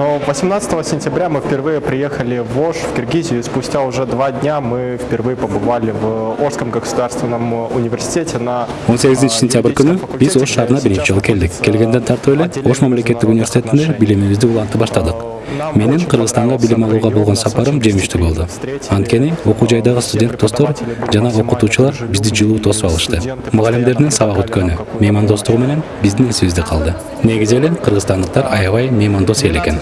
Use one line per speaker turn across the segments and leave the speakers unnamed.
18 сентября мы впервые приехали в Ош, в Киргизию, и спустя уже два дня мы впервые побывали в Ошском государственном университете на
18 сентябрь күнү биз ош шаарына биринчи жолу келдик келгенден тартып эле ош мамлекеттик университетинде билимибизди улантып баштадык менин кыргызстанга билим алууга болгон сапарым жемиштүү болду анткени окуу жайдагы студент достор жана окутуучулар бизди жылуу тосуп алышты. Мугалимдердин сабак өткөнү меймандостугу менен биздин эсибизде калды негизи эле кыргызстандыктар аябай меймандос эл экен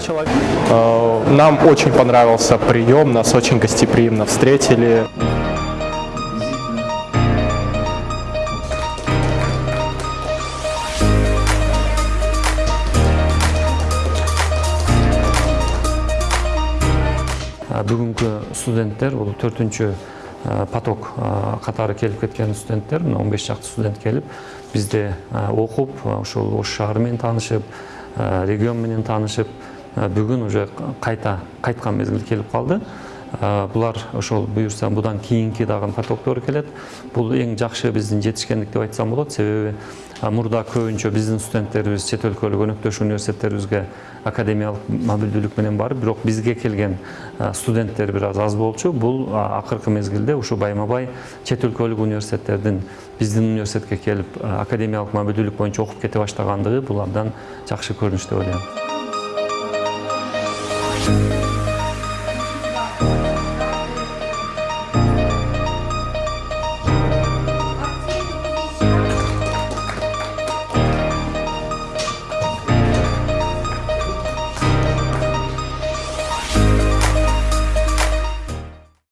Э, Нам очень понравился прием, нас очень гостеприимно встретили.
Бүгүнкү студенттер бул төртүнчү поток а, катары келип кеткен студенттер мына он беш студент а, окуп а, ошол ош шаары менен таанышып регион менен таанышып бүгүн уже кайта кайткан мезгил келип калды А, булар ошол буюрса будан кийинки дагы потоктор келет бул эң жакшы биздин жетишкендик деп айтсам болот себеби мурда көбүнчө биздин студенттерибиз чет өлкөлүк өнөктөш университеттерибизге академиялык мобилдүүлүк менен барып бирок бизге келген студенттер бир аз аз болчу. Бул акыркы мезгилде ушу байма бай чет өлкөлүк университеттердин биздин университетке келип академиялык мобилдүүлүк боюнча окуп кете баштагандыгы бул абдан жакшы көрүнүш деп ойлойм